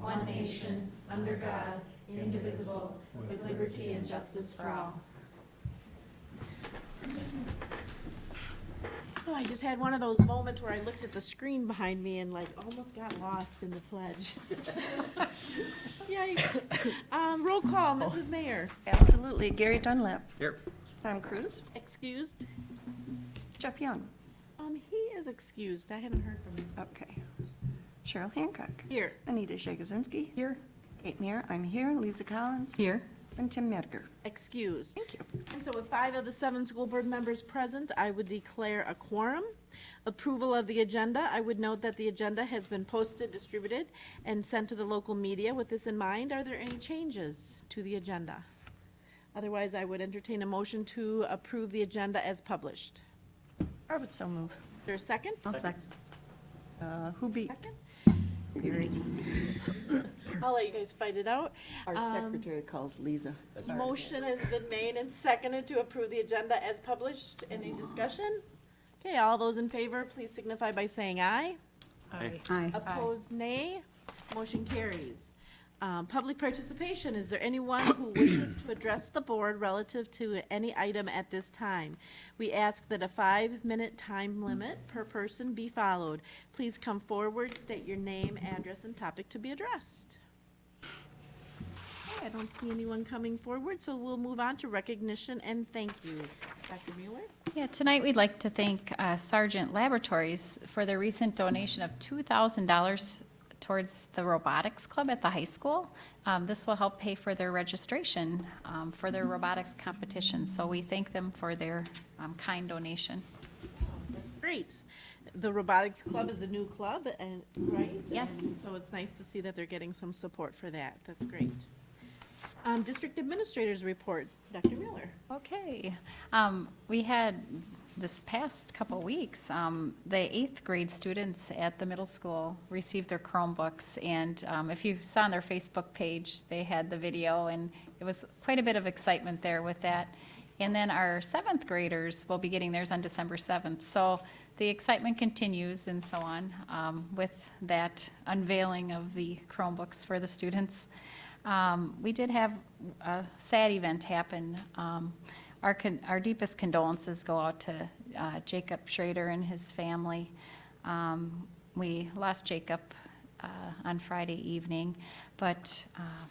one nation, under God, indivisible, with liberty and justice for all. Oh, I just had one of those moments where I looked at the screen behind me and like almost got lost in the pledge. Yikes. Um, roll call, Mrs. Mayor. Absolutely. Gary Dunlap. Here. Tom Cruise. Excused? Jeff Young. Um, he is excused. I haven't heard from him. Okay. Cheryl Hancock. Here. Anita Jagosinski. Here. Kate Mayer, I'm here. Lisa Collins. Here. And Tim Medgar. Excused. Thank you. And so with five of the seven school board members present, I would declare a quorum. Approval of the agenda, I would note that the agenda has been posted, distributed, and sent to the local media. With this in mind, are there any changes to the agenda? Otherwise, I would entertain a motion to approve the agenda as published. I would so move. Is there a second? second. Uh, Who beat? Second? Gary. I'll let you guys fight it out. Our Um, secretary calls Lisa. Motion has been made and seconded to approve the agenda as published. Any discussion? Okay, all those in favor, please signify by saying aye. aye. Aye. Opposed, nay. Motion carries. Um, Public participation, is there anyone who wishes to address the board relative to any item at this time? We ask that a five-minute time limit per person be followed. Please come forward, state your name, address, and topic to be addressed. Okay, I don't see anyone coming forward, so we'll move on to recognition and thank you. Dr. Mueller? Yeah, tonight we'd like to thank uh, Sargent Laboratories for their recent donation of $2,000 towards the robotics club at the high school. Um, This will help pay for their registration um, for their robotics competition, so we thank them for their um, kind donation. Great. The Robotics Club is a new club, and, right? Yes. And So it's nice to see that they're getting some support for that. That's great. Um, District Administrators Report, Dr. Miller. Okay. Um, We had this past couple weeks, um, the eighth grade students at the middle school received their Chromebooks. And um, if you saw on their Facebook page, they had the video, and it was quite a bit of excitement there with that. And then our seventh graders will be getting theirs on December 7th. So the excitement continues and so on um, with that unveiling of the Chromebooks for the students. Um, We did have a sad event happen. Our our deepest condolences go out to uh, Jacob Schrader and his family. Um, We lost Jacob uh, on Friday evening, but uh,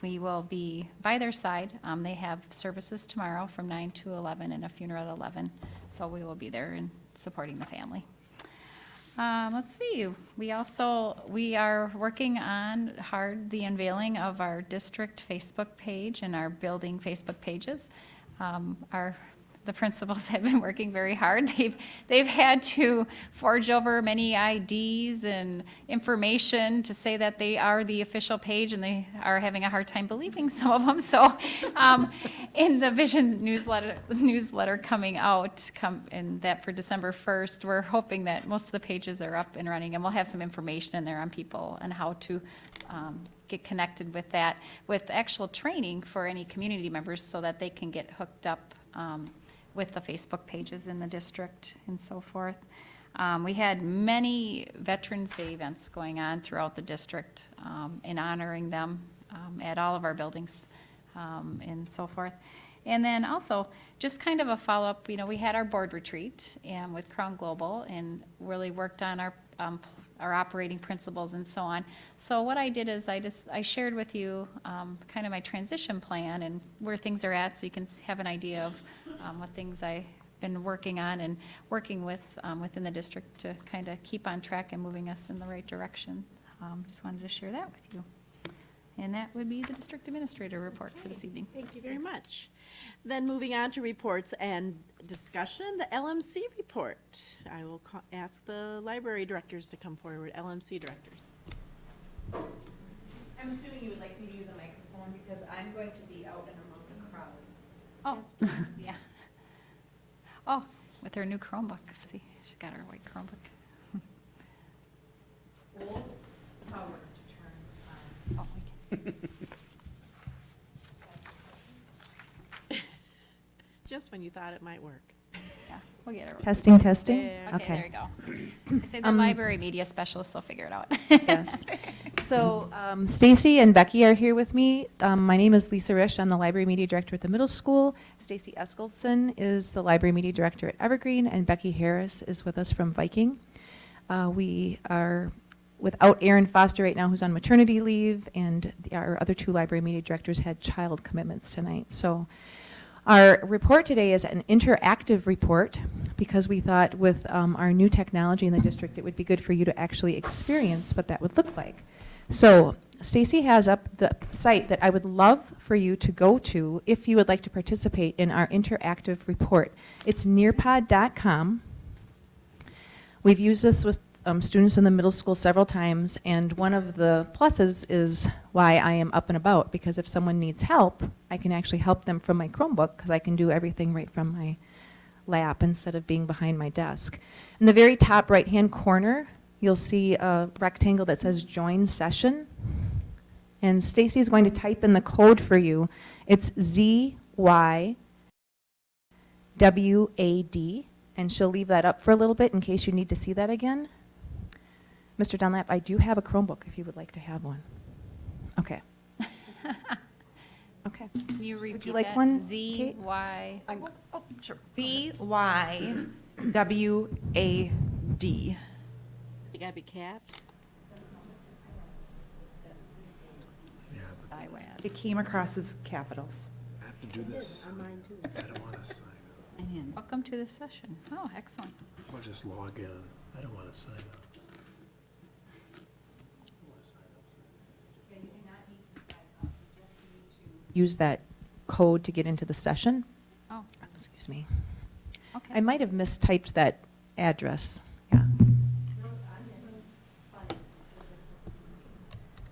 we will be by their side. Um, They have services tomorrow from 9 to 11 and a funeral at 11, so we will be there and supporting the family. Um, let's see, we also, we are working on hard the unveiling of our district Facebook page and our building Facebook pages. Um, our, the principals have been working very hard. They've, they've had to forge over many IDs and information to say that they are the official page, and they are having a hard time believing some of them. So, um, in the vision newsletter, newsletter coming out, come, and that for December first, we're hoping that most of the pages are up and running, and we'll have some information in there on people and how to, um, get connected with that, with actual training for any community members so that they can get hooked up, um, with the Facebook pages in the district and so forth. Um, we had many Veterans Day events going on throughout the district, um, in honoring them, um, at all of our buildings, um, and so forth. And then also, just kind of a follow-up, you know, we had our board retreat, and with Crown Global, and really worked on our, um, our operating principles and so on. So what I did is I just, I shared with you, um, kind of my transition plan and where things are at, so you can have an idea of, um, what things I've been working on and working with, um, within the district to kind of keep on track and moving us in the right direction. Um, just wanted to share that with you. And that would be the district administrator report for this evening. Thank you very much. Then moving on to reports and discussion, the LMC report. I will ask the library directors to come forward, LMC directors. I'm assuming you would like me to use a microphone because I'm going to be out and among the crowd. Oh, yeah. Oh, with her new Chromebook, see, she's got her white Chromebook. Hold power to turn on. Oh, we can- Just when you thought it might work. Yeah, we'll get it. Testing, testing? Yeah. Okay, there you go. I say the Um, library media specialists will figure it out. Yes. So um, Stacy and Becky are here with me. Um, My name is Lisa Risch. I'm the library media director at the middle school. Stacy Eskelson is the library media director at Evergreen, and Becky Harris is with us from Viking. Uh, We are without Erin Foster right now, who's on maternity leave, and the- our other two library media directors had child commitments tonight. So our report today is an interactive report because we thought with um, our new technology in the district, it would be good for you to actually experience what that would look like. So Stacy has up the site that I would love for you to go to if you would like to participate in our interactive report. It's nearpod.com. We've used this with um, students in the middle school several times, and one of the pluses is why I am up and about, because if someone needs help, I can actually help them from my Chromebook, because I can do everything right from my lap instead of being behind my desk. In the very top right-hand corner, you'll see a rectangle that says Join Session. And Stacy's going to type in the code for you. It's ZYWAD, and she'll leave that up for a little bit in case you need to see that again. Mr. Dunlap, I do have a Chromebook if you would like to have one. Okay. Okay. Can you repeat like that? one, Z, Kate? Y, B Y W A D. Oh, you gotta be caps. I, WAD. It came across as capitals. I have to do this. I don't want to sign up. Welcome to the session. Oh, excellent. I'll just log in. I don't want to sign up. Use that code to get into the session. Oh, Excuse me. okay. I might have mistyped that address. Yeah.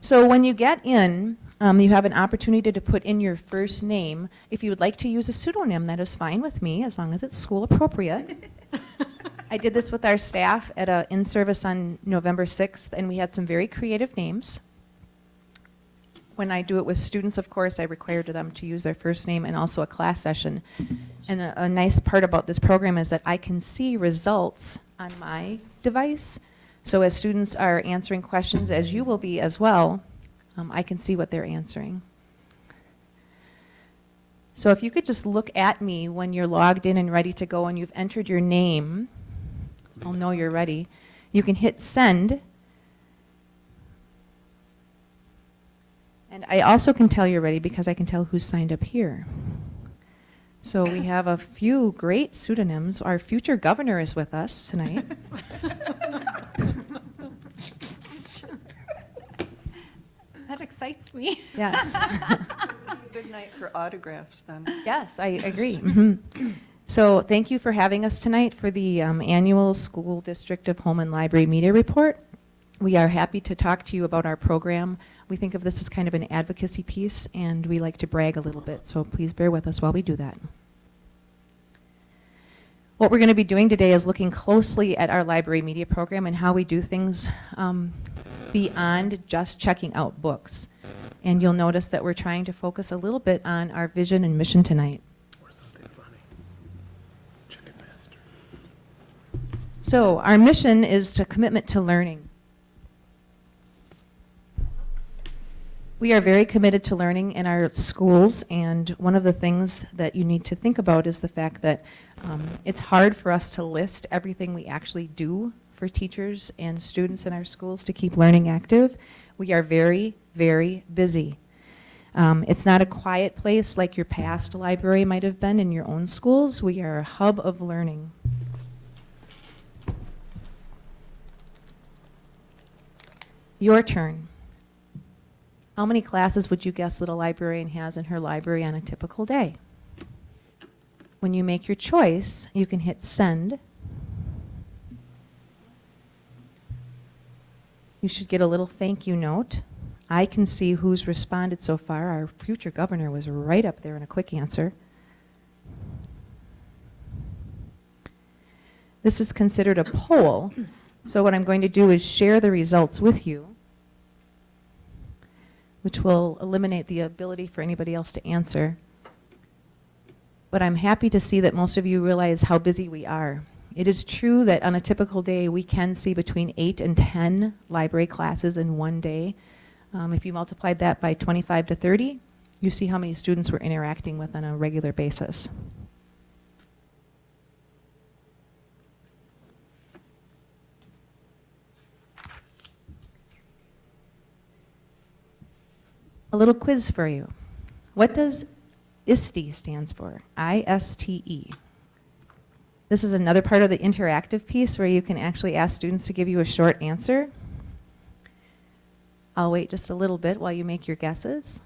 So when you get in, um, you have an opportunity to put in your first name. If you would like to use a pseudonym, that is fine with me, as long as it's school appropriate. I did this with our staff at a in-service on November 6th, and we had some very creative names. When I do it with students, of course, I require them to use their first name and also a class session. And a, a nice part about this program is that I can see results on my device. So as students are answering questions, as you will be as well, um, I can see what they're answering. So if you could just look at me when you're logged in and ready to go and you've entered your name, I'll know you're ready. You can hit send. And I also can tell you're ready because I can tell who's signed up here. So we have a few great pseudonyms. Our future governor is with us tonight. That excites me. Yes. Good night for autographs then. Yes, I agree. Mhm. So thank you for having us tonight for the um, annual School District of Holmen Library Media Report. We are happy to talk to you about our program. We think of this as kind of an advocacy piece, and we like to brag a little bit, so please bear with us while we do that. What we're going to be doing today is looking closely at our library media program and how we do things um, beyond just checking out books. And you'll notice that we're trying to focus a little bit on our vision and mission tonight. Or something funny. Chicken master. So our mission is to commitment to learning. We are very committed to learning in our schools, and one of the things that you need to think about is the fact that um, it's hard for us to list everything we actually do for teachers and students in our schools to keep learning active. We are very, very busy. Um, it's not a quiet place like your past library might have been in your own schools. We are a hub of learning. Your turn. How many classes would you guess that a librarian has in her library on a typical day? When you make your choice, you can hit send. You should get a little thank you note. I can see who's responded so far. Our future governor was right up there in a quick answer. This is considered a poll, so what I'm going to do is share the results with you, which will eliminate the ability for anybody else to answer. but I'm happy to see that most of you realize how busy we are. It is true that on a typical day, we can see between 8 and 10 library classes in one day. Um, if you multiplied that by 25 to 30, you see how many students we're interacting with on a regular basis. A little quiz for you. What does ISTE stands for? I-S-T-E. This is another part of the interactive piece where you can actually ask students to give you a short answer. I'll wait just a little bit while you make your guesses.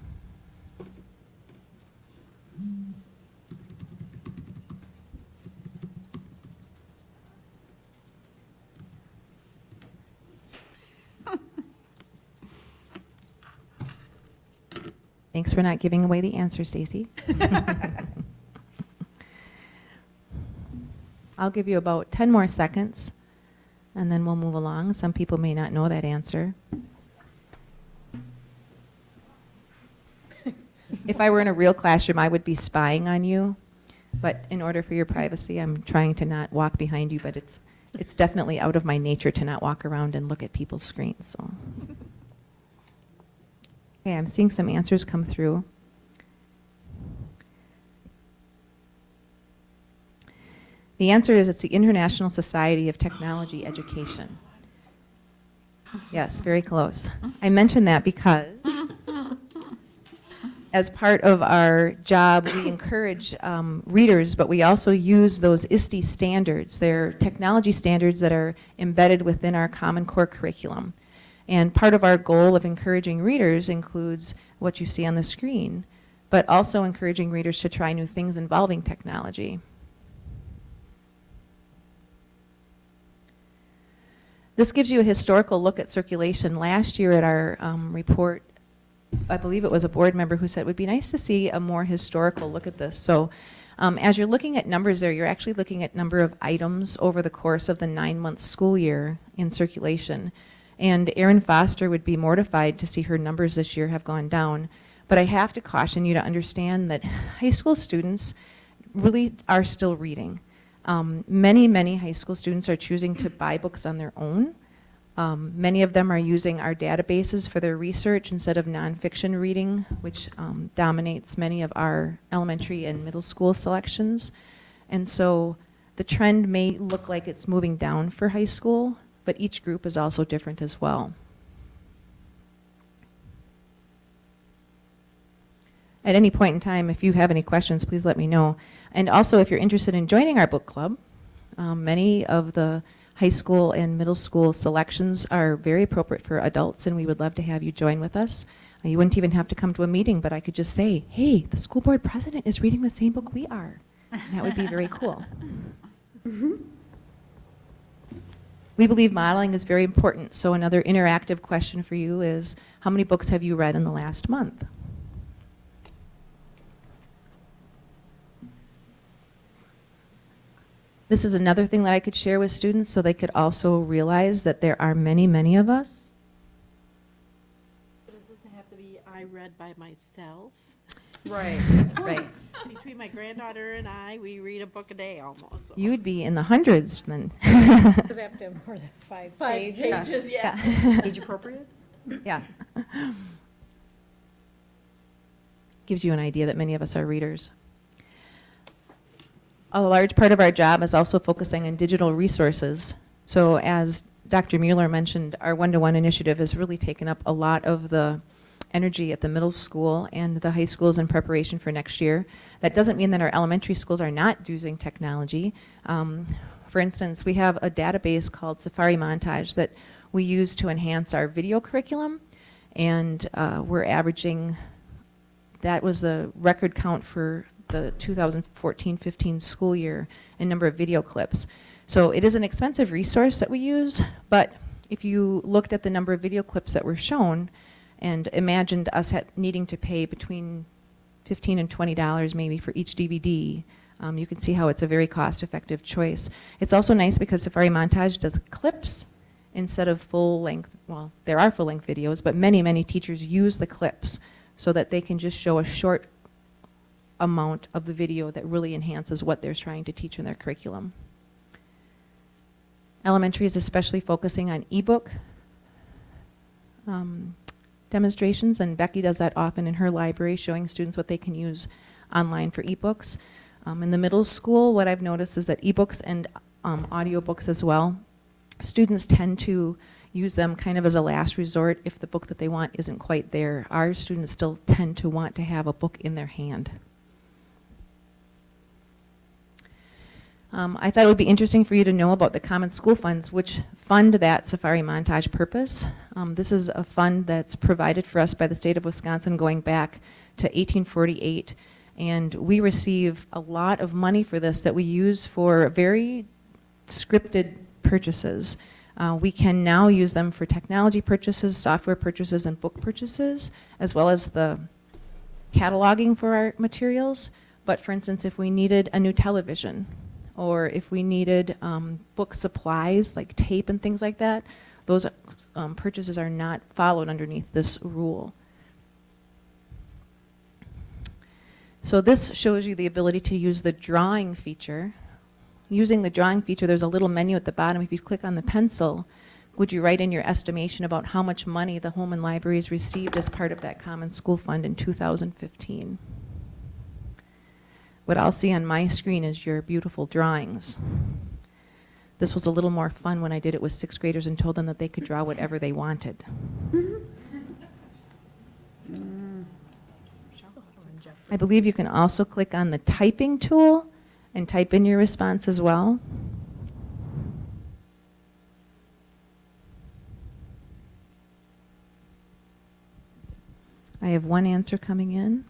Thanks for not giving away the answer, Stacy. I'll give you about 10 more seconds, and then we'll move along. Some people may not know that answer. If I were in a real classroom, I would be spying on you, but in order for your privacy, I'm trying to not walk behind you, but it's, it's definitely out of my nature to not walk around and look at people's screens, so. Okay, I'm seeing some answers come through. The answer is it's the International Society of Technology Education. Yes, very close. I mention that because as part of our job, we encourage um, readers, but we also use those ISTE standards. They're technology standards that are embedded within our Common Core curriculum. And part of our goal of encouraging readers includes what you see on the screen, but also encouraging readers to try new things involving technology. This gives you a historical look at circulation. Last year at our um, report, I believe it was a board member who said it would be nice to see a more historical look at this. So um, as you're looking at numbers there, you're actually looking at number of items over the course of the nine-month school year in circulation. And Erin Foster would be mortified to see her numbers this year have gone down. But I have to caution you to understand that high school students really are still reading. Um, many, many high school students are choosing to buy books on their own. Um, many of them are using our databases for their research instead of nonfiction reading, which um, dominates many of our elementary and middle school selections. And so the trend may look like it's moving down for high school, but each group is also different as well. At any point in time, if you have any questions, please let me know. And also, if you're interested in joining our book club, um, many of the high school and middle school selections are very appropriate for adults, and we would love to have you join with us. Uh, you wouldn't even have to come to a meeting, but I could just say, hey, the school board president is reading the same book we are. And that would be very cool. We believe modeling is very important, so another interactive question for you is, how many books have you read in the last month? This is another thing that I could share with students so they could also realize that there are many, many of us. Does this have to be I read by myself? Right, right. Between my granddaughter and I, we read a book a day almost. so. You would be in the hundreds then. Would have to have more than five Five pages. pages, yeah. Age appropriate? Yeah. Gives you an idea that many of us are readers. A large part of our job is also focusing on digital resources. So as Dr. Mueller mentioned, our one-to-one initiative has really taken up a lot of the energy at the middle school and the high schools in preparation for next year. That doesn't mean that our elementary schools are not using technology. Um, for instance, we have a database called Safari Montage that we use to enhance our video curriculum, and uh, we're averaging, that was the record count for the 2014-15 school year in number of video clips. So it is an expensive resource that we use, but if you looked at the number of video clips that were shown and imagined us needing to pay between 15 and 20 dollars maybe for each DVD, um, you can see how it's a very cost-effective choice. It's also nice because Safari Montage does clips instead of full-length, well, there are full-length videos, but many, many teachers use the clips so that they can just show a short amount of the video that really enhances what they're trying to teach in their curriculum. Elementary is especially focusing on ebook um, demonstrations, and Becky does that often in her library, showing students what they can use online for ebooks. Um, in the middle school, what I've noticed is that ebooks and um, audiobooks as well, students tend to use them kind of as a last resort if the book that they want isn't quite there. Our students still tend to want to have a book in their hand. Um, I thought it would be interesting for you to know about the Common School Funds, which fund that Safari Montage purpose. Um, this is a fund that's provided for us by the state of Wisconsin going back to 1848. And we receive a lot of money for this that we use for very scripted purchases. Uh, we can now use them for technology purchases, software purchases, and book purchases, as well as the cataloging for our materials. But for instance, if we needed a new television, or if we needed um, book supplies like tape and things like that, those um, purchases are not followed underneath this rule. So this shows you the ability to use the drawing feature. Using the drawing feature, there's a little menu at the bottom. If you click on the pencil, would you write in your estimation about how much money the Holmen Libraries received as part of that Common School Fund in 2015? What I'll see on my screen is your beautiful drawings. This was a little more fun when I did it with sixth graders and told them that they could draw whatever they wanted. Mm-hmm. I believe you can also click on the typing tool and type in your response as well. I have one answer coming in.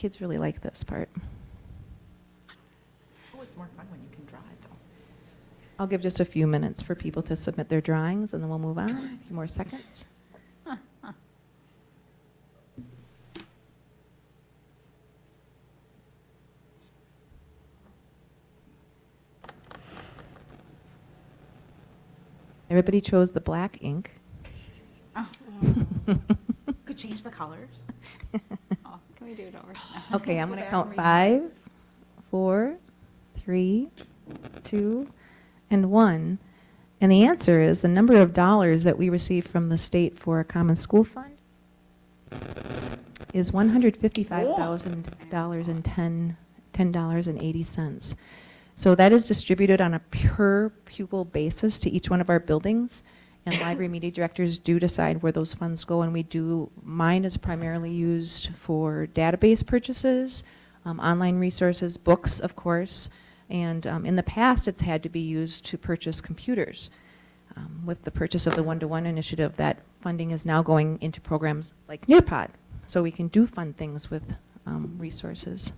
Kids really like this part. Oh, it's more fun when you can draw it, though. I'll give just a few minutes for people to submit their drawings, and then we'll move on. A few more seconds. Everybody chose the black ink. Oh, Could change the colors. Can we do it over? Okay, I'm going to count five, four, three, two, and one. And the answer is the number of dollars that we receive from the state for a common school fund is $155,000 and 10, $10.80. So that is distributed on a per pupil basis to each one of our buildings. And library media directors do decide where those funds go, and we do, mine is primarily used for database purchases, um, online resources, books, of course, and um, in the past, it's had to be used to purchase computers. Um, with the purchase of the one-to-one initiative, that funding is now going into programs like Nearpod, so we can do fun things with um, resources.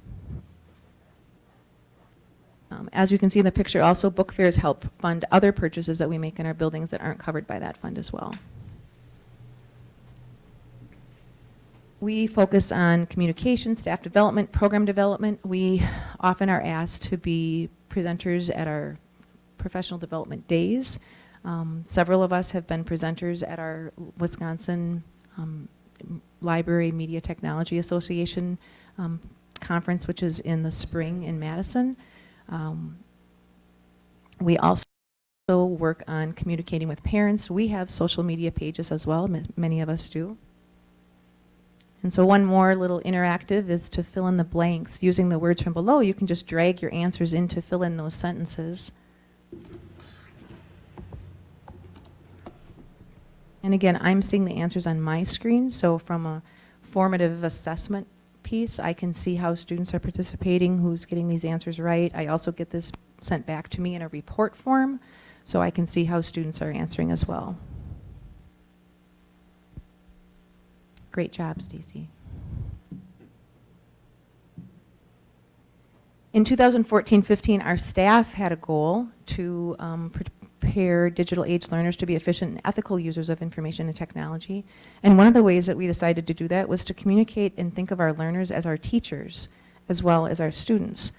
Um, As you can see in the picture, also book fairs help fund other purchases that we make in our buildings that aren't covered by that fund as well. We focus on communication, staff development, program development. We often are asked to be presenters at our professional development days. Um, Several of us have been presenters at our Wisconsin um, Library Media Technology Association um, conference, which is in the spring in Madison. Um, We also work on communicating with parents. We have social media pages as well, ma- many of us do. And so one more little interactive is to fill in the blanks. Using the words from below, you can just drag your answers in to fill in those sentences. And again, I'm seeing the answers on my screen, so from a formative assessment piece, I can see how students are participating, who's getting these answers right. I also get this sent back to me in a report form, so I can see how students are answering as well. Great job, Stacy. In 2014-15, our staff had a goal to um, prepare digital age learners to be efficient and ethical users of information and technology. And one of the ways that we decided to do that was to communicate and think of our learners as our teachers as well as our students.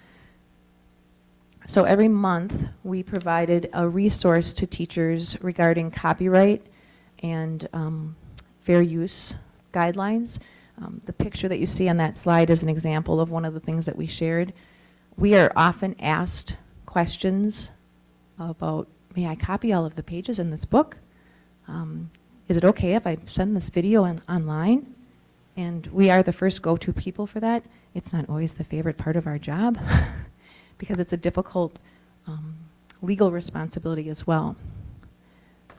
So every month, we provided a resource to teachers regarding copyright and um, fair use guidelines. Um, The picture that you see on that slide is an example of one of the things that we shared. We are often asked questions about, may I copy all of the pages in this book? Um, Is it okay if I send this video on- online? And we are the first go-to people for that. It's not always the favorite part of our job because it's a difficult um, legal responsibility as well.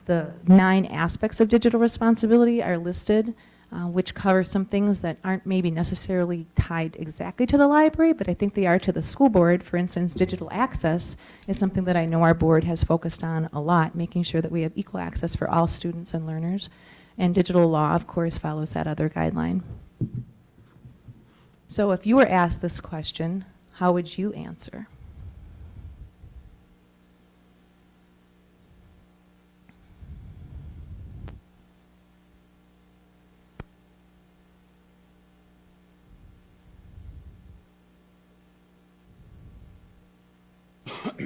The nine aspects of digital responsibility are listed, uh, which cover some things that aren't maybe necessarily tied exactly to the library, but I think they are to the school board. For instance, digital access is something that I know our board has focused on a lot, making sure that we have equal access for all students and learners. And digital law, of course, follows that other guideline. So if you were asked this question, how would you answer?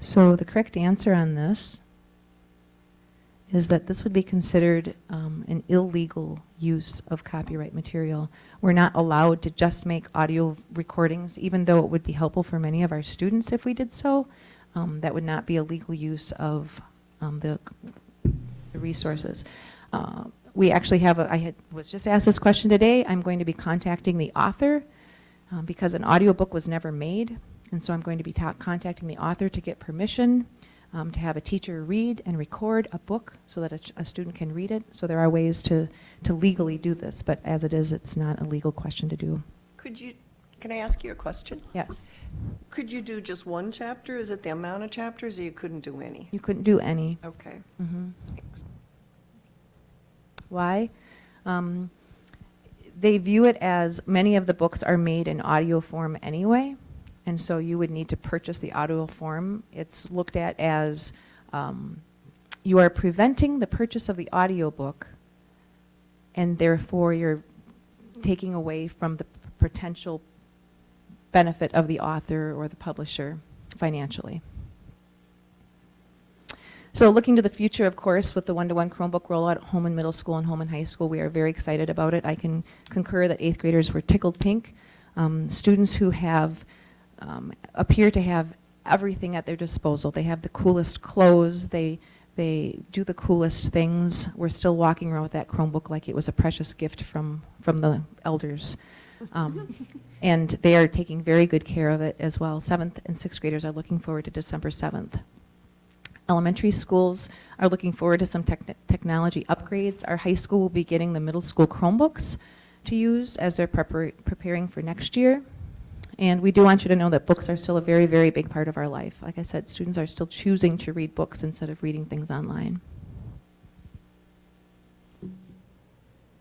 So the correct answer on this is that this would be considered um, an illegal use of copyright material. We're not allowed to just make audio recordings, even though it would be helpful for many of our students if we did so. Um, That would not be a legal use of um, the the resources. Uh, We actually have, a- I had, was just asked this question today. I'm going to be contacting the author um, because an audiobook was never made. And so I'm going to be contacting the author to get permission um, to have a teacher read and record a book so that a, a student can read it. So there are ways to, to legally do this, but as it is, it's not a legal question to do. Could you, can I ask you a question? Yes. Could you do just one chapter? Is it the amount of chapters, or you couldn't do any? You couldn't do any. Okay. Mm -hmm. Thanks. Why? Um, they view it as many of the books are made in audio form anyway, and so you would need to purchase the audio form. It's looked at as um, you are preventing the purchase of the audiobook, and therefore you're taking away from the potential benefit of the author or the publisher financially. So looking to the future, of course, with the one-to-one Chromebook rollout at Holmen Middle School and Holmen High School, we are very excited about it. I can concur that eighth graders were tickled pink. Um, students who have, um, appear to have everything at their disposal. They have the coolest clothes, they, they do the coolest things. We're still walking around with that Chromebook like it was a precious gift from, from the elders. Um, and they are taking very good care of it as well. Seventh and sixth graders are looking forward to December 7th. Elementary schools are looking forward to some techn- technology upgrades. Our high school will be getting the middle school Chromebooks to use as they're prepar- preparing for next year. And we do want you to know that books are still a very, very big part of our life. Like I said, students are still choosing to read books instead of reading things online.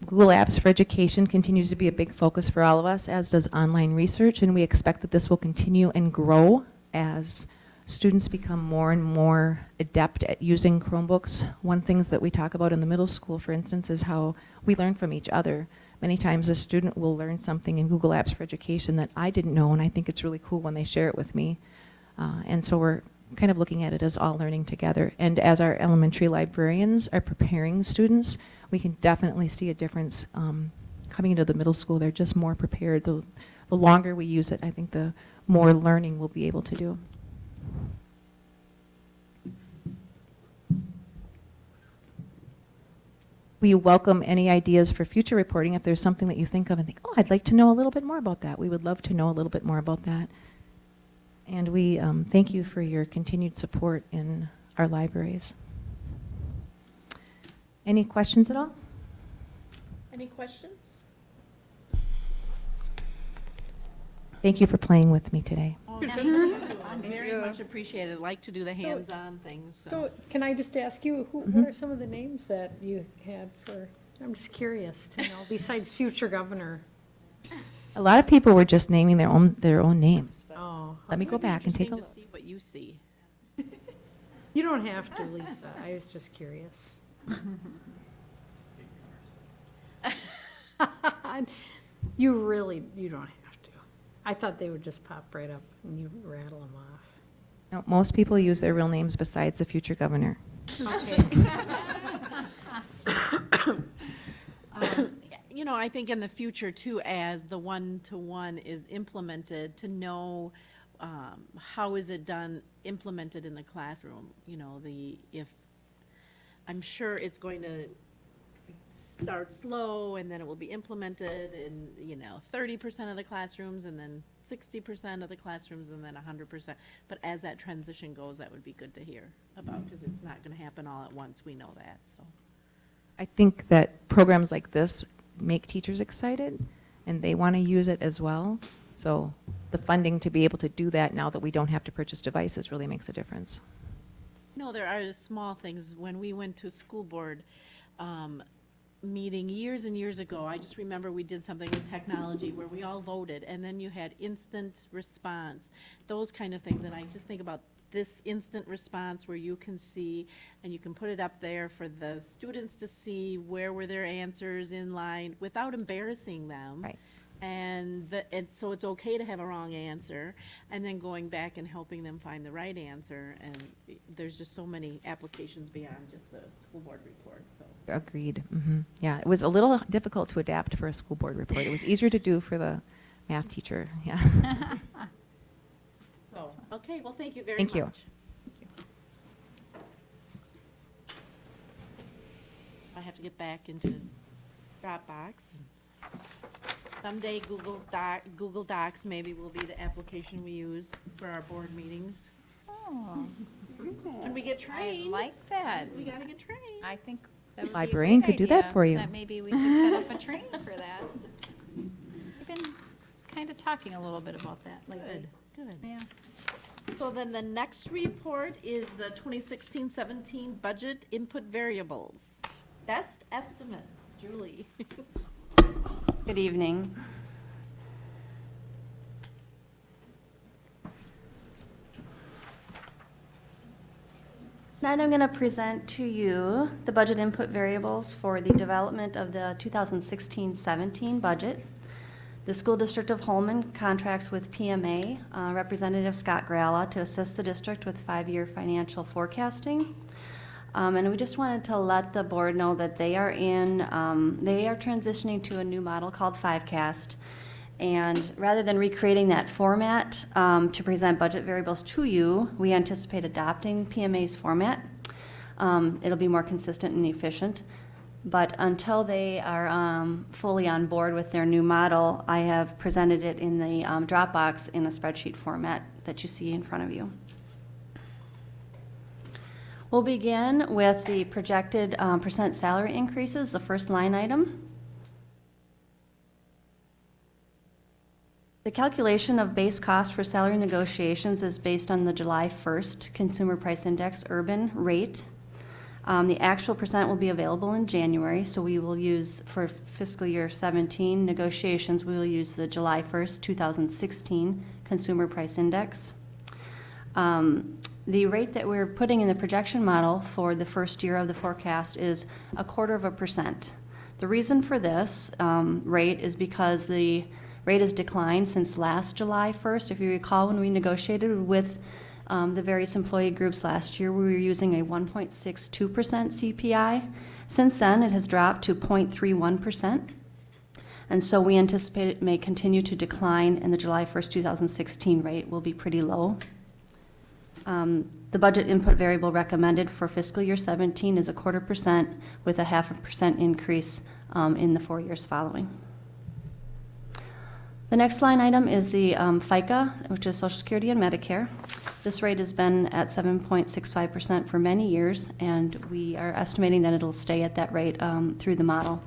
Google Apps for Education continues to be a big focus for all of us, as does online research, and we expect that this will continue and grow as students become more and more adept at using Chromebooks. One things that we talk about in the middle school, for instance, is how we learn from each other. Many times a student will learn something in Google Apps for Education that I didn't know, and I think it's really cool when they share it with me. Uh, and so we're kind of looking at it as all learning together. And as our elementary librarians are preparing students, we can definitely see a difference um, coming into the middle school. They're just more prepared. The, the longer we use it, I think the more learning we'll be able to do. We welcome any ideas for future reporting. If there's something that you think of and think, oh, I'd like to know a little bit more about that, we would love to know a little bit more about that. And we um, thank you for your continued support in our libraries. Any questions at all? Any questions? Thank you for playing with me today. Very much appreciated. Like to do the hands-on things, so. So can I just ask you, who, Mm-hmm. what are some of the names that you had for, I'm just curious to know, besides future governor? A lot of people were just naming their own, their own names. Oh, Let me go back and take a look. Interesting to see what you see. you don't have to, Lisa, I was just curious. You really, you don't have to. I thought they would just pop right up and you rattle them off. No, most people use their real names besides the future governor. Okay. um, you know, I think in the future too, as the one-to-one -one is implemented, to know um, how is it done, implemented in the classroom. You know, the if I'm sure it's going to start slow and then it will be implemented in, you know, thirty percent of the classrooms and then sixty percent of the classrooms and then hundred percent. But as that transition goes, that would be good to hear about, because it's not gonna happen all at once, we know that, so. I think that programs like this make teachers excited, and they want to use it as well. So the funding to be able to do that now that we don't have to purchase devices really makes a difference. No, there are small things. When we went to school board um, meeting years and years ago, I just remember we did something with technology where we all voted, and then you had instant response, those kind of things. And I just think about this instant response where you can see, and you can put it up there for the students to see where were their answers in line without embarrassing them. Right. And the, and so it's okay to have a wrong answer, and then going back and helping them find the right answer. And there's just so many applications beyond just the school board report, so. Agreed. hmm Yeah, it was a little difficult to adapt for a school board report. It was easier to do for the math teacher, yeah. So, okay, well, thank you very much. Thank much. you. I have to get back into Dropbox. Someday Google's Doc, Google Docs maybe will be the application we use for our board meetings. Oh, When we get trained. I like that. we gotta get trained. I think that would be a Librarian could do that for you. That maybe we could set up a training for that. We've been kind of talking a little bit about that lately. Good, good. Yeah. So then the next report is the 2016-17 budget input variables. Best estimates, Julie. Good evening. Tonight I'm going to present to you the budget input variables for the development of the 2016-17 budget. The School District of Holmen contracts with PMA uh, Representative Scott Gralla to assist the district with five-year financial forecasting. Um, and we just wanted to let the board know that they are in, um, they are transitioning to a new model called Fivecast. And rather than recreating that format um, to present budget variables to you, we anticipate adopting PMA's format. Um, it'll be more consistent and efficient. But until they are um, fully on board with their new model, I have presented it in the um, Dropbox in a spreadsheet format that you see in front of you. We'll begin with the projected um, percent salary increases, the first line item. The calculation of base cost for salary negotiations is based on the July 1st Consumer Price Index urban rate. Um, The actual percent will be available in January, so we will use, for fiscal year 17 negotiations, we will use the July 1st, 2016 Consumer Price Index. Um, The rate that we're putting in the projection model for the first year of the forecast is a quarter of a percent. The reason for this um, rate is because the rate has declined since last July 1st. If you recall, when we negotiated with um, the various employee groups last year, we were using a 1.62% CPI. Since then, it has dropped to 0.31%. And so we anticipate it may continue to decline, and the July 1st, 2016 rate will be pretty low. Um, The budget input variable recommended for fiscal year 17 is a quarter percent with a half a percent increase um, in the four years following. The next line item is the um, FICA, which is Social Security and Medicare. This rate has been at 7.65% for many years, and we are estimating that it'll stay at that rate um, through the model.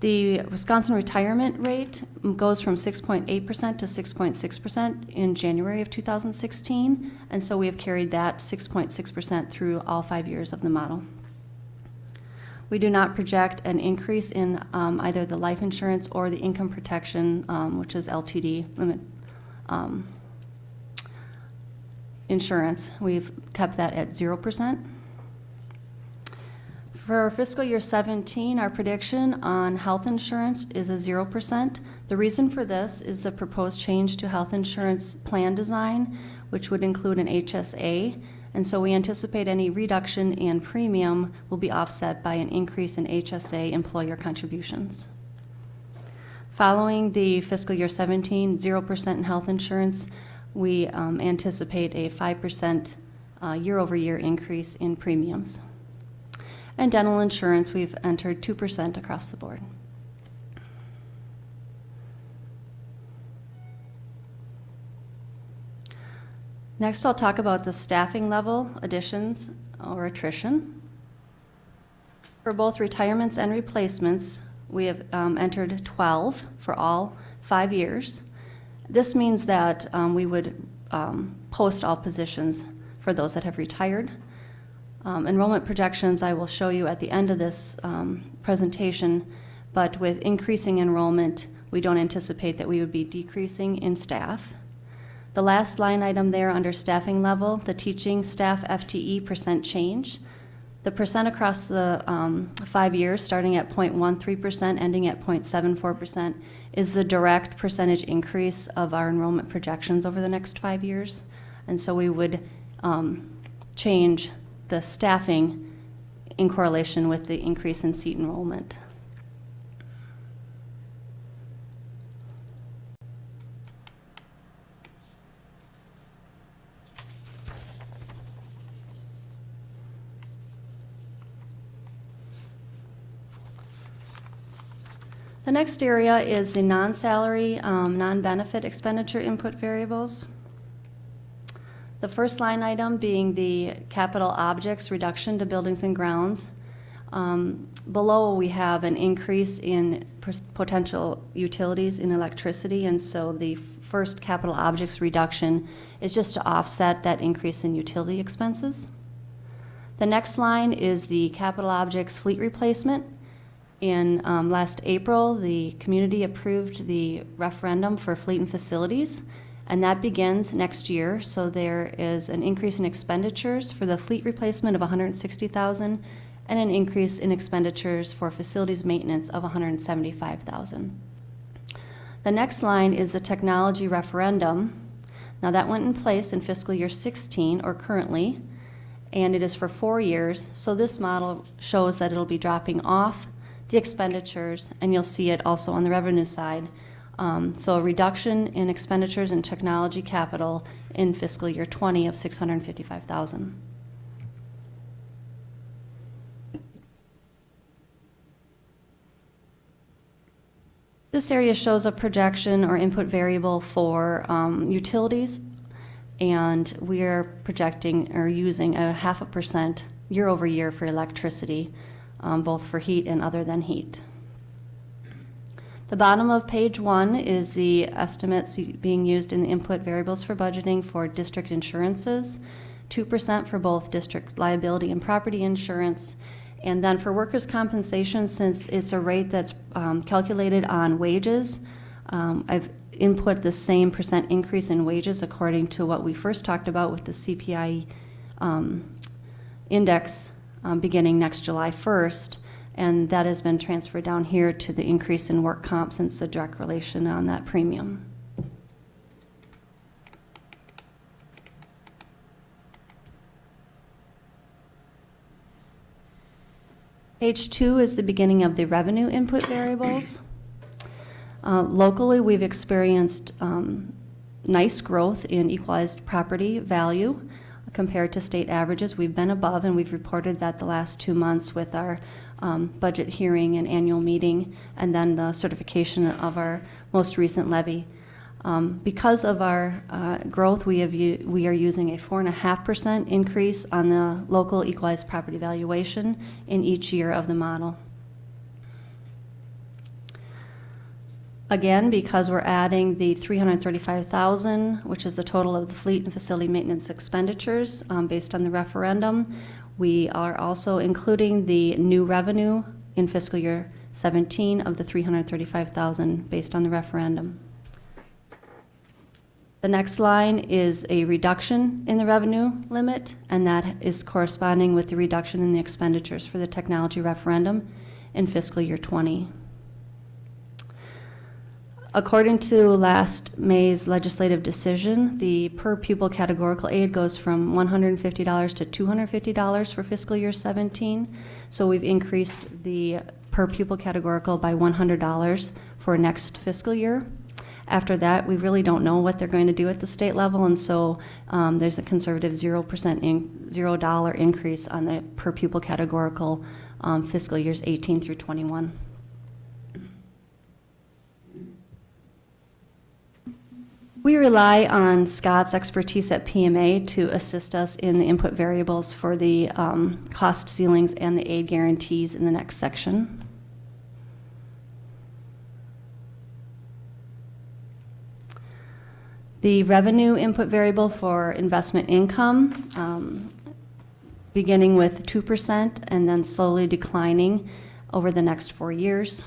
The Wisconsin retirement rate goes from 6.8% to 6.6% in January of 2016, and so we have carried that 6.6% through all five years of the model. We do not project an increase in um, either the life insurance or the income protection, um, which is LTD limit um, insurance. We've kept that at 0%. For fiscal year 17, our prediction on health insurance is a 0%. The reason for this is the proposed change to health insurance plan design, which would include an HSA And so we anticipate any reduction in premium will be offset by an increase in HSA employer contributions. Following the fiscal year 17, 0% in health insurance, we um, anticipate a 5% uh, year-over-year increase in premiums. And dental insurance, we've entered 2% across the board. Next, I'll talk about the staffing level additions or attrition. For both retirements and replacements, we have um, entered 12 for all five years. This means that um, we would um, post all positions for those that have retired. Um, Enrollment projections I will show you at the end of this um, presentation, but with increasing enrollment, we don't anticipate that we would be decreasing in staff. The last line item there under staffing level, the teaching staff FTE percent change. The percent across the um, five years, starting at 0.13%, ending at 0.74%, is the direct percentage increase of our enrollment projections over the next five years. And so we would um, change the staffing in correlation with the increase in seat enrollment. The next area is the non-salary, um, non-benefit expenditure input variables. The first line item being the capital objects reduction to buildings and grounds. Um, Below, we have an increase in potential utilities in electricity, and so the first capital objects reduction is just to offset that increase in utility expenses. The next line is the capital objects fleet replacement. In um, last April, the community approved the referendum for fleet and facilities, and that begins next year. So there is an increase in expenditures for the fleet replacement of 160,000 and an increase in expenditures for facilities maintenance of 175,000. The next line is the technology referendum. Now that went in place in fiscal year 16 or currently, and it is for four years. So this model shows that it'll be dropping off the expenditures, and you'll see it also on the revenue side. Um, So a reduction in expenditures in technology capital in fiscal year 20 of 655,000. This area shows a projection or input variable for um, utilities, and we are projecting or using a half a percent year over year for electricity, um, both for heat and other than heat. The bottom of page one is the estimates being used in the input variables for budgeting for district insurances, 2% for both district liability and property insurance. And then for workers' compensation, since it's a rate that's um, calculated on wages, um, I've input the same percent increase in wages according to what we first talked about with the CPI um, index um, beginning next July 1st. And that has been transferred down here to the increase in work comp since the direct relation on that premium. Page two is the beginning of the revenue input variables. Uh, Locally, we've experienced um, nice growth in equalized property value compared to state averages. We've been above, and we've reported that the last two months with our um, budget hearing and annual meeting, and then the certification of our most recent levy. Um, Because of our uh, growth, we have, we are using a 4.5% increase on the local equalized property valuation in each year of the model. Again, because we're adding the 335,000, which is the total of the fleet and facility maintenance expenditures um, based on the referendum, we are also including the new revenue in fiscal year 17 of the 335,000 based on the referendum. The next line is a reduction in the revenue limit, and that is corresponding with the reduction in the expenditures for the technology referendum in fiscal year 20. According to last May's legislative decision, the per pupil categorical aid goes from $150 to $250 for fiscal year 17. So we've increased the per pupil categorical by $100 for next fiscal year. After that, we really don't know what they're going to do at the state level, and so um, there's a conservative 0% in, $0 increase on the per pupil categorical um, fiscal years 18 through 21. We rely on Scott's expertise at PMA to assist us in the input variables for the um, cost ceilings and the aid guarantees in the next section. The revenue input variable for investment income, um, beginning with 2% and then slowly declining over the next four years.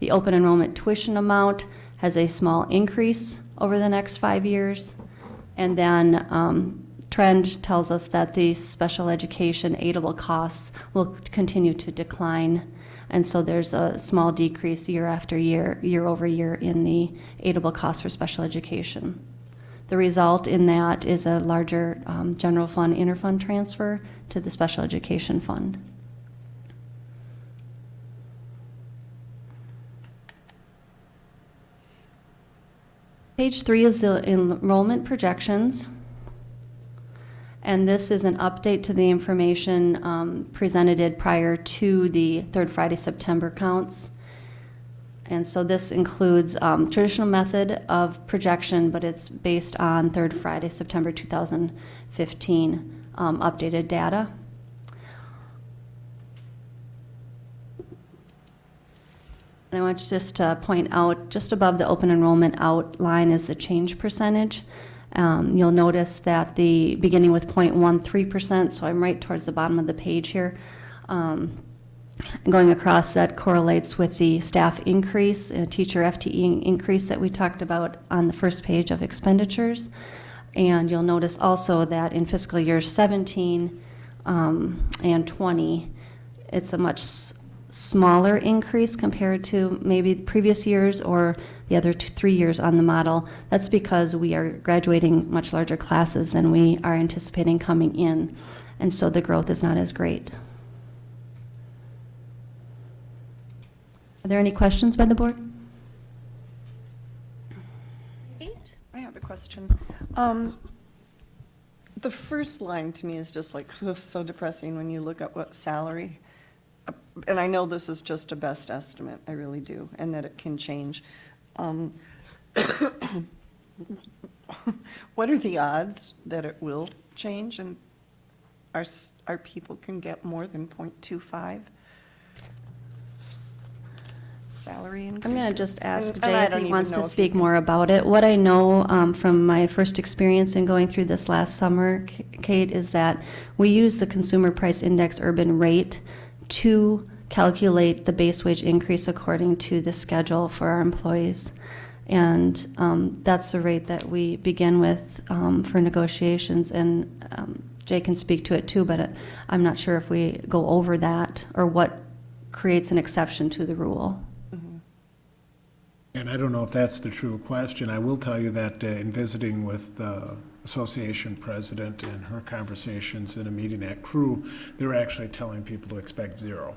The open enrollment tuition amount has a small increase over the next five years. And then um, trend tells us that the special education aidable costs will continue to decline. And so there's a small decrease year after year, year over year in the aidable costs for special education. The result in that is a larger um, general fund interfund transfer to the special education fund. Page three is the enrollment projections. And this is an update to the information um, presented prior to the third Friday, September counts. And so this includes um, traditional method of projection, but it's based on third Friday, September 2015 um, updated data. And I want to just to point out, just above the open enrollment outline is the change percentage. Um, you'll notice that the, beginning with 0.13%, so I'm right towards the bottom of the page here, um, going across that correlates with the staff increase, uh, teacher FTE increase that we talked about on the first page of expenditures. And you'll notice also that in fiscal year 17 um, and 20, it's a much smaller increase compared to maybe the previous years or the other two, three years on the model. That's because we are graduating much larger classes than we are anticipating coming in. And so the growth is not as great. Are there any questions by the board? I have a question. Um, The first line to me is just like so, so depressing when you look at what salary, and I know this is just a best estimate, I really do, and that it can change. Um, What are the odds that it will change and our, our people can get more than .25 salary increases? I'm going to just ask And- Jay and if he wants to speak more about it. What I know um, from my first experience in going through this last summer, Kate, is that we use the Consumer Price Index urban rate to calculate the base wage increase according to the schedule for our employees. And um, that's the rate that we begin with um, for negotiations. And um, Jay can speak to it too, but uh, I'm not sure if we go over that or what creates an exception to the rule. And I don't know if that's the true question. I will tell you that uh, in visiting with the association president and her conversations in a meeting at Crew, they're actually telling people to expect zero.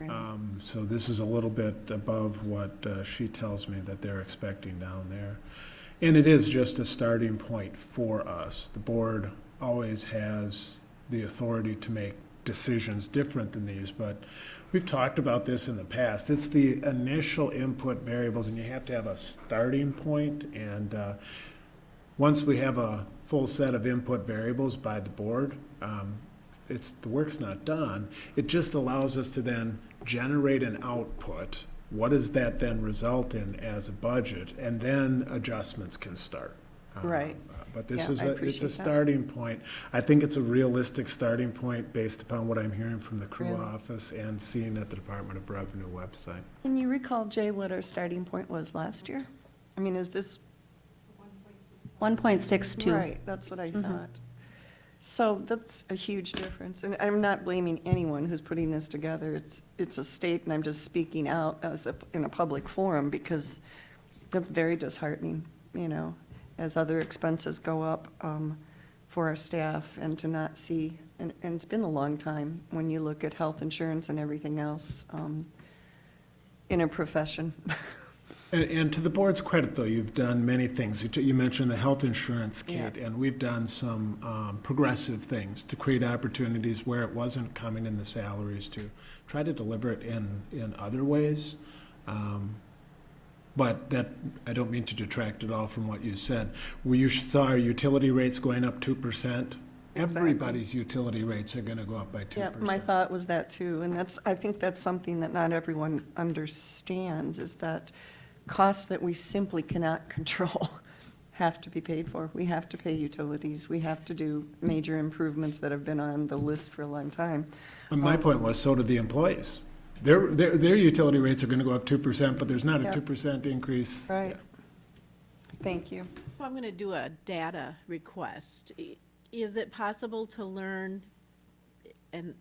Um, So this is a little bit above what uh, she tells me that they're expecting down there. And it is just a starting point for us. The board always has the authority to make decisions different than these, but we've talked about this in the past. It's the initial input variables, and you have to have a starting point, and uh, once we have a full set of input variables by the board, um, it's, the work's not done. It just allows us to then generate an output. What does that then result in as a budget? And then adjustments can start. Uh, Right. But this Yeah, is, a it's a that. starting point. I think it's a realistic starting point based upon what I'm hearing from the crew Really? office and seeing at the Department of Revenue website. Can you recall, Jay, what our starting point was last year? I mean, is this? 1.62. Right, that's what I thought. So that's a huge difference, and I'm not blaming anyone who's putting this together. It's, it's a state, and I'm just speaking out as a, in a public forum, because that's very disheartening, you know, as other expenses go up um, for our staff and to not see, and, and it's been a long time when you look at health insurance and everything else um, in a profession. And, and to the board's credit, though, you've done many things. You, t- you mentioned the health insurance kit, and we've done some um, progressive things to create opportunities where it wasn't coming in the salaries to try to deliver it in, in other ways. Um, But that, I don't mean to detract at all from what you said. We you saw our utility rates going up two percent. Exactly. Everybody's utility rates are gonna go up by two Yeah, percent. my thought was that too, and that's, I think that's something that not everyone understands, is that costs that we simply cannot control have to be paid for. We have to pay utilities, we have to do major improvements that have been on the list for a long time. And my point was, so do the employees. Their, their, their utility rates are gonna go up two percent, but there's not a two percent increase. Right. Thank you. So I'm going to do a data request. Is it possible to learn, and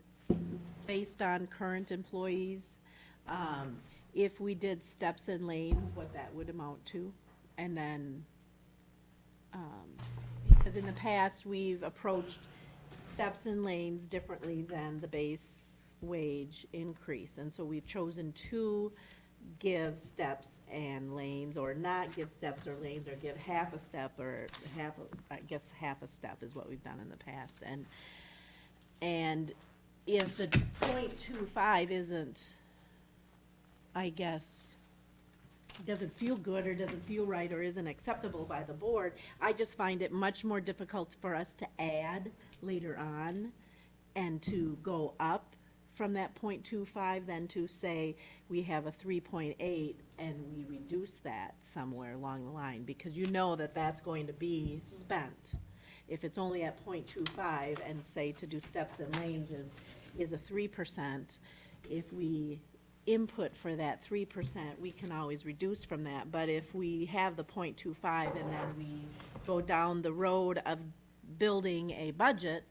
based on current employees, um, if we did steps and lanes, what that would amount to? And then, um, because in the past, we've approached steps and lanes differently than the base wage increase. And so we've chosen to give steps and lanes, or not give steps or lanes, or give half a step, or half, a- I guess half a step is what we've done in the past. And, and if the point two five isn't, I guess, doesn't feel good or doesn't feel right or isn't acceptable by the board, I just find it much more difficult for us to add later on and to go up from that point two five than to say we have a three point eight and we reduce that somewhere along the line, because you know that that's going to be spent. If it's only at point two five and say to do steps and lanes is, is a three percent, if we input for that three percent, we can always reduce from that. But if we have the point two five and then we go down the road of building a budget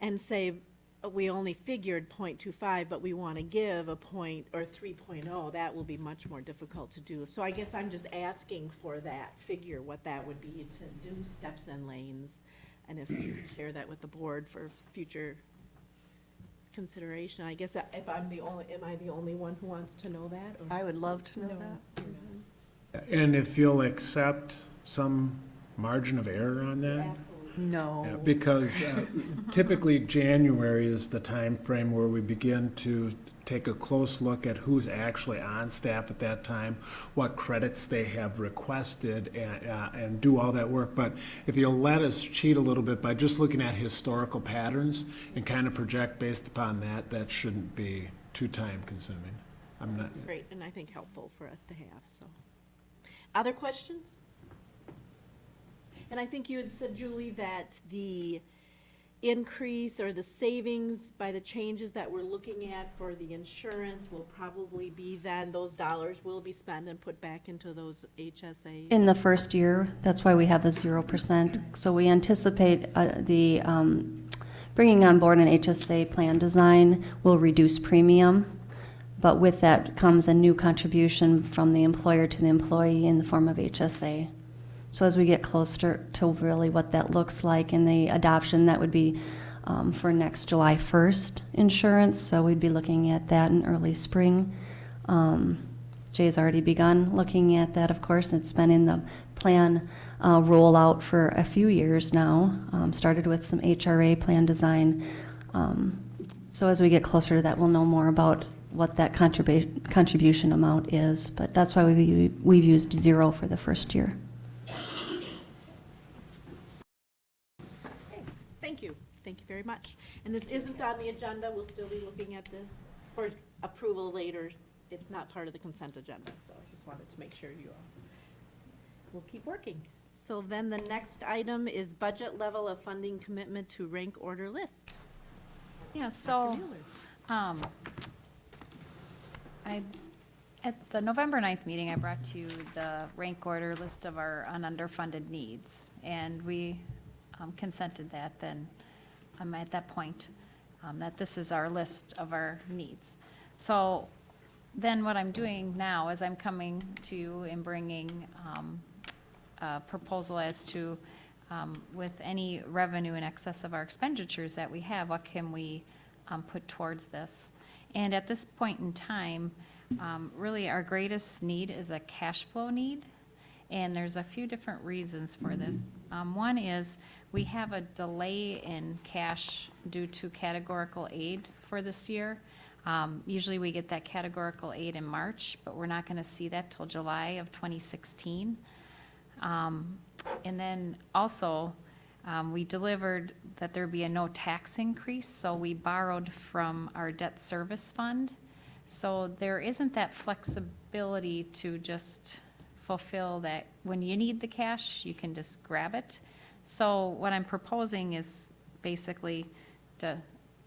and say, uh, we only figured 0.25, but we want to give a point, or 3.0, that will be much more difficult to do. So I guess I'm just asking for that figure, what that would be to do steps and lanes. And if you could share that with the board for future consideration. I guess if I'm the only, am I the only one who wants to know that? or- I would love to know No. that. And if you'll accept some margin of error on that? Absolutely. Yeah, No. Because uh, typically, January is the time frame where we begin to take a close look at who's actually on staff at that time, what credits they have requested, and, uh, and do all that work. But if you'll let us cheat a little bit by just looking at historical patterns and kind of project based upon that, that shouldn't be too time-consuming. I'm not, Great, and I think helpful for us to have, so. Other questions? And I think you had said, Julie, that the increase or the savings by the changes that we're looking at for the insurance will probably be then, those dollars will be spent and put back into those HSA. In the first year, that's why we have a zero percent. So we anticipate uh, the, um, bringing on board an HSA plan design will reduce premium, but with that comes a new contribution from the employer to the employee in the form of HSA. So as we get closer to really what that looks like in the adoption, that would be um, for next July 1st insurance, so we'd be looking at that in early spring. Um, Jay's already begun looking at that, of course, it's been in the plan uh, rollout for a few years now, um, started with some HRA plan design. Um, So as we get closer to that, we'll know more about what that contribu- contribution amount is, but that's why we, we've used zero for the first year. Thank you, thank you very much. And this isn't on the agenda, we'll still be looking at this for approval later. It's not part of the consent agenda, so I just wanted to make sure you all, we'll keep working. So then the next item is budget level of funding commitment to rank order list. Yeah, so, um, I, at the November 9th meeting, I brought to you the rank order list of our ununderfunded needs. And we um, consented that then, at that point, um, that this is our list of our needs. So then what I'm doing now is I'm coming to you and bringing um, a proposal as to, um, with any revenue in excess of our expenditures that we have, what can we um, put towards this? And at this point in time, um, really, our greatest need is a cash flow need. And there's a few different reasons for this. Um, one is we have a delay in cash due to categorical aid for this year. Um, usually we get that categorical aid in March, but we're not gonna see that till July of twenty sixteen. Um, and then also, um, we delivered that there'd be a no tax increase, so we borrowed from our debt service fund. So there isn't that flexibility to just fulfill that, when you need the cash, you can just grab it. So what I'm proposing is basically to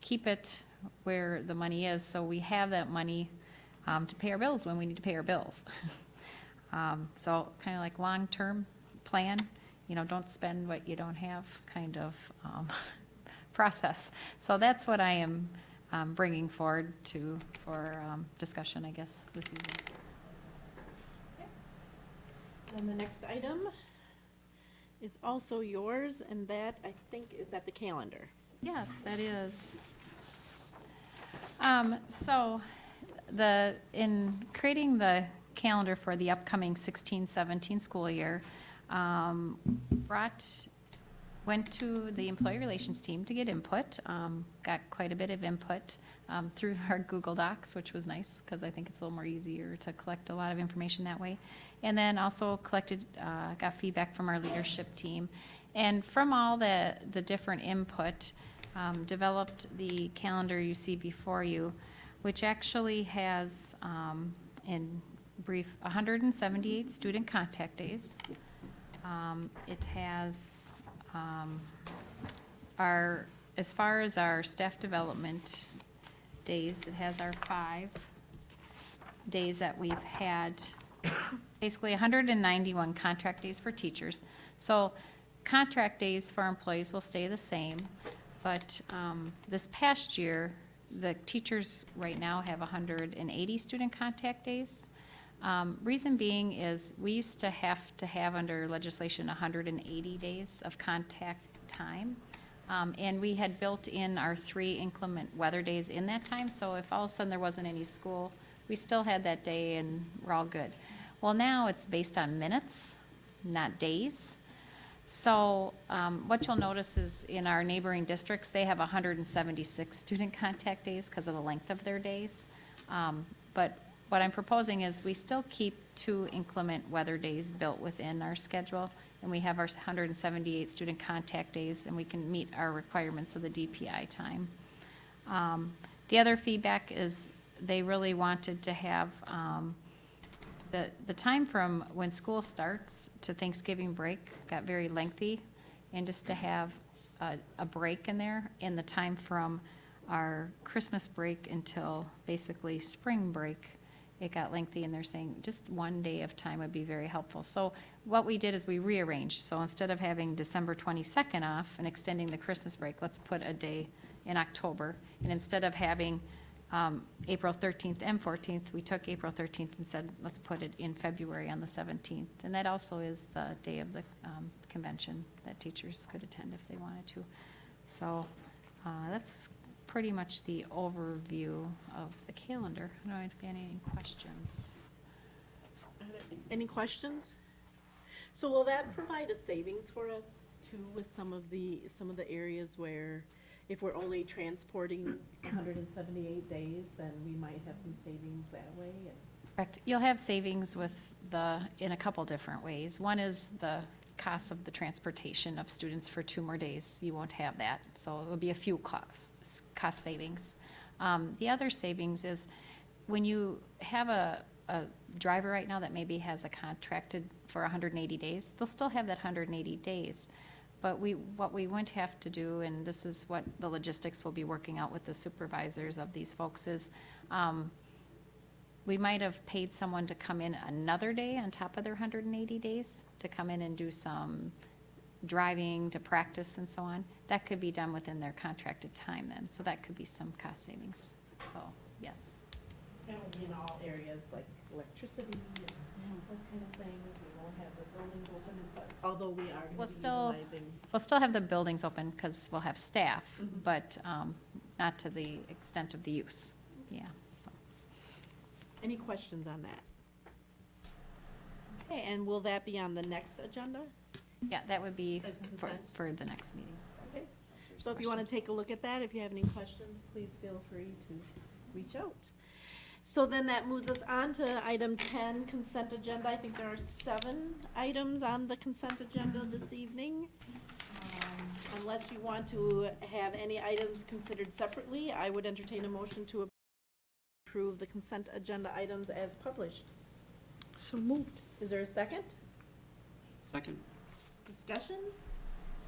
keep it where the money is, so we have that money um, to pay our bills when we need to pay our bills. Um, So kind of like long-term plan, you know, don't spend what you don't have kind of um, process. So that's what I am um, bringing forward to, for um, discussion, I guess, this evening. And the next item is also yours, and that, I think, is at the calendar. Yes, that is. Um, so, the, in creating the calendar for the upcoming 16-17 school year, um, brought, went to the employee relations team to get input, um, got quite a bit of input, um, through our Google Docs, which was nice, because I think it's a little more easier to collect a lot of information that way. And then also collected, uh, got feedback from our leadership team. And from all the, the different input, um, developed the calendar you see before you, which actually has, um, in brief, hundred and seventy-eight student contact days. Um, it has, um, our, as far as our staff development days, it has our five days that we've had, basically hundred and ninety-one contract days for teachers. So contract days for employees will stay the same, but, um, this past year, the teachers right now have hundred and eighty student contact days. Um, reason being is, we used to have to have under legislation hundred and eighty days of contact time. Um, and we had built in our three inclement weather days in that time, so if all of a sudden there wasn't any school, we still had that day and we're all good. Well, now it's based on minutes, not days. So, um, what you'll notice is in our neighboring districts, they have hundred and seventy-six student contact days because of the length of their days. Um, but what I'm proposing is we still keep two inclement weather days built within our schedule, and we have our hundred and seventy-eight student contact days, and we can meet our requirements of the DPI time. Um, The other feedback is they really wanted to have, um, the, the time from when school starts to Thanksgiving break got very lengthy, and just to have a, a break in there, and the time from our Christmas break until basically spring break, it got lengthy, and they're saying just one day of time would be very helpful. So what we did is we rearranged, so instead of having December twenty-second off and extending the Christmas break, let's put a day in October, and instead of having um, April 13th and 14th, we took April 13th and said, let's put it in February on the 17th. And that also is the day of the um, convention that teachers could attend if they wanted to. So uh, that's pretty much the overview of the calendar. I don't know if you have any questions. Any questions? So will that provide a savings for us too with some of the, some of the areas where if we're only transporting hundred and seventy-eight days, then we might have some savings that way? Correct. You'll have savings with the, in a couple different ways. One is the cost of the transportation of students for two more days. You won't have that, so it will be a few costs, cost savings. Um, the other savings is when you have a, a driver right now that maybe has a contracted for hundred and eighty days, they'll still have that hundred and eighty days. But we, what we wouldn't have to do, and this is what the logistics will be working out with the supervisors of these folks, is, um, we might have paid someone to come in another day on top of their hundred and eighty days, to come in and do some driving to practice and so on. That could be done within their contracted time then, so that could be some cost savings, so, yes. That will be in all areas, like electricity and those kind of things. We won't have the buildings open, but although we are We'll going to be still- utilizing. We'll still have the buildings open because we'll have staff, but um, not to the extent of the use. Yeah, so. Any questions on that? Okay, and will that be on the next agenda? Yeah, that would be for, consent? for the next meeting. Okay. So if you want to take a look at that, if you have any questions, please feel free to reach out. So then that moves us on to item ten, consent agenda. I think there are seven items on the consent agenda this evening. Um, Unless you want to have any items considered separately, I would entertain a motion to approve the consent agenda items as published. So moved. Is there a second? Second. Discussion?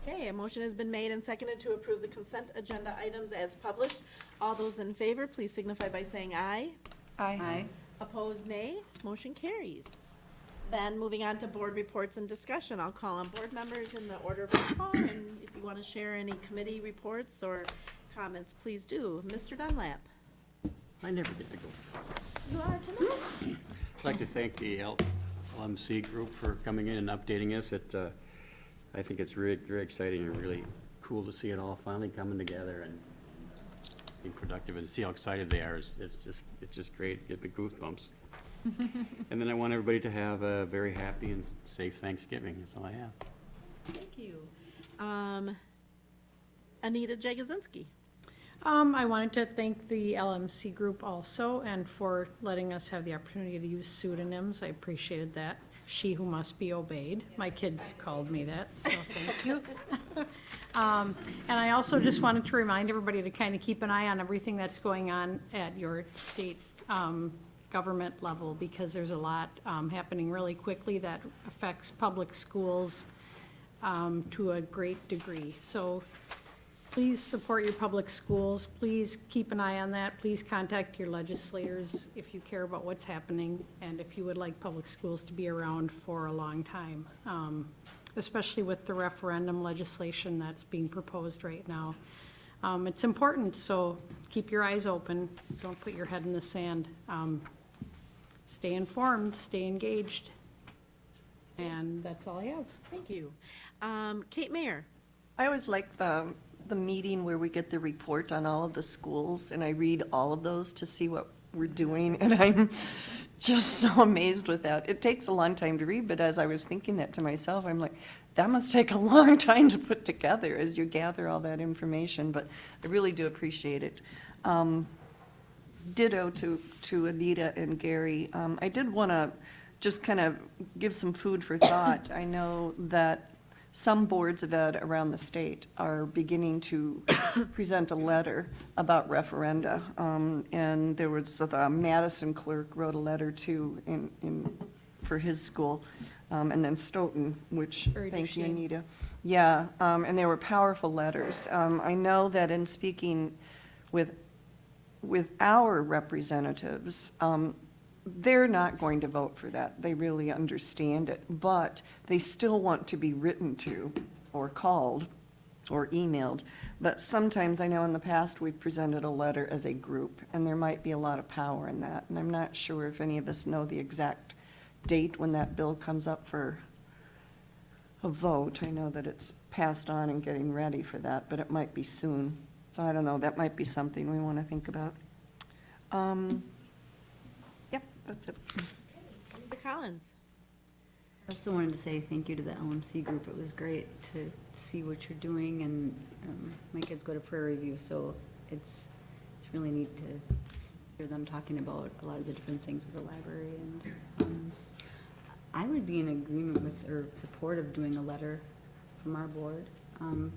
Okay, a motion has been made and seconded to approve the consent agenda items as published. All those in favor, please signify by saying aye. Aye. Opposed, nay. Motion carries. Then moving on to board reports and discussion. I'll call on board members in the order of their call, and if you want to share any committee reports or comments, please do. Mr. Dunlap? I never get to go. You are tonight. I'd like to thank the L- LMC group for coming in and updating us. It, uh, I think it's really, very exciting and really cool to see it all finally coming together and being productive and see how excited they are. It's it's just, it's just great, get the goosebumps. And then I want everybody to have a very happy and safe Thanksgiving. That's all I have. Thank you. Um, Anita Jagozinski? Um, I wanted to thank the LMC group also and for letting us have the opportunity to use pseudonyms. I appreciated that. She who must be obeyed. My kids called me that, so thank you. Um, and I also just wanted to remind everybody to kind of keep an eye on everything that's going on at your state, um, government level because there's a lot, um, happening really quickly that affects public schools, um, to a great degree. So Please support your public schools. Please keep an eye on that. Please contact your legislators if you care about what's happening and if you would like public schools to be around for a long time, um, especially with the referendum legislation that's being proposed right now. Um, It's important, so keep your eyes open. Don't put your head in the sand. Um, Stay informed, stay engaged. And that's all I have. Thank you. Um, Kate Mayer? I always like the, the meeting where we get the report on all of the schools, and I read all of those to see what we're doing, and I'm just so amazed with that. It takes a long time to read, but as I was thinking that to myself, I'm like, that must take a long time to put together as you gather all that information, but I really do appreciate it. Um, ditto to, to Anita and Gary. Um, I did want to just kind of give some food for thought. I know that some boards of ed around the state are beginning to present a letter about referenda. Um, and there was, the Madison clerk wrote a letter too in, in, for his school. Um, and then Stoughton, which, Very thank you. Anita. Yeah, um, and they were powerful letters. Um, I know that in speaking with with our representatives, um, they're not going to vote for that. They really understand it, but they still want to be written to or called or emailed. But sometimes, I know in the past, we've presented a letter as a group, and there might be a lot of power in that. And I'm not sure if any of us know the exact date when that bill comes up for a vote. I know that it's passed on and getting ready for that, but it might be soon. So I don't know, that might be something we want to think about. Um, that's it. Anita Collins? I also wanted to say thank you to the LMC group. It was great to see what you're doing, and um, my kids go to Prairie View, so it's, it's really neat to hear them talking about a lot of the different things with the library, and um, I would be in agreement with, or support of doing a letter from our board. Um,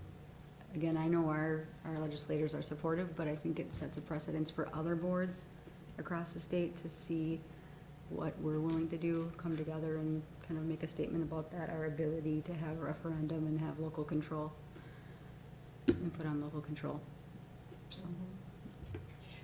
Again, I know our, our legislators are supportive, but I think it sets a precedence for other boards across the state to see what we're willing to do, come together and kind of make a statement about that, our ability to have a referendum and have local control, and put on local control, so.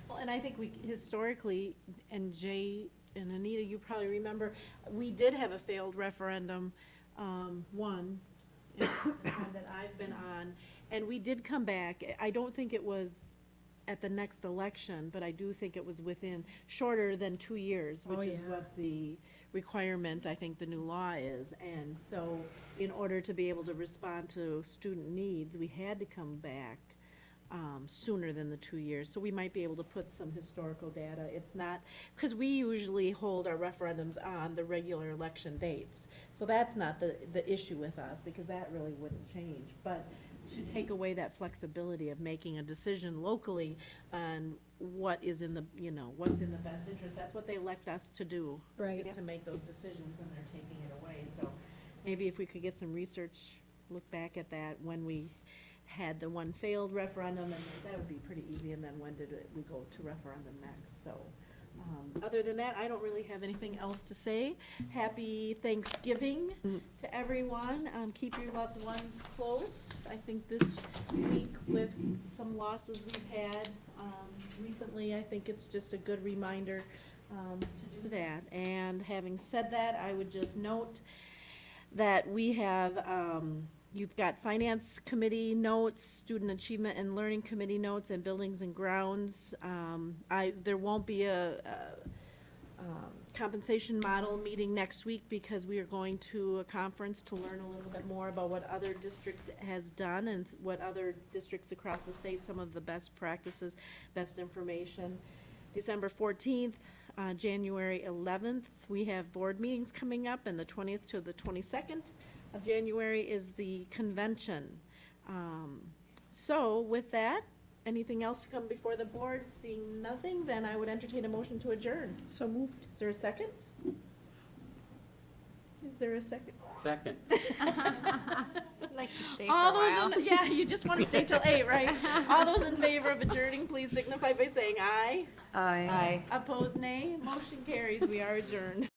Well, and I think we, historically, and Jay and Anita, you probably remember, we did have a failed referendum, um, one, that I've been on, and we did come back. I don't think it was at the next election, but I do think it was within, shorter than two years, Oh, which is yeah. what the requirement, I think the new law is. And so, in order to be able to respond to student needs, we had to come back um, sooner than the two years. So we might be able to put some historical data. It's not, because we usually hold our referendums on the regular election dates. So that's not the, the issue with us, because that really wouldn't change. But to take away that flexibility of making a decision locally on what is in the, you know, what's in the best interest, that's what they elect us to do. Right. Is to make those decisions, and they're taking it away. So maybe if we could get some research, look back at that when we had the one failed referendum, and that would be pretty easy, and then when did it- we go to referendum next, so. Um, Other than that, I don't really have anything else to say. Happy Thanksgiving to everyone. Um, Keep your loved ones close. I think this week with some losses we've had um, recently, I think it's just a good reminder um, to do that. And having said that, I would just note that we have, um, you've got finance committee notes, student achievement and learning committee notes, and buildings and grounds. Um, I, there won't be a, a, um, compensation model meeting next week because we are going to a conference to learn a little bit more about what other district has done and what other districts across the state, some of the best practices, best information. December fourteenth, uh, January eleventh, we have board meetings coming up, and the twentieth to the twenty-second of January is the convention. Um, So with that, anything else to come before the board? Seeing nothing, then I would entertain a motion to adjourn. So moved. Is there a second? Is there a second? Second. I'd like to stay for a All while. those, in- yeah, you just want to stay till eight, right? All those in favor of adjourning, please signify by saying aye. Aye. Opposed, nay. Motion carries. We are adjourned.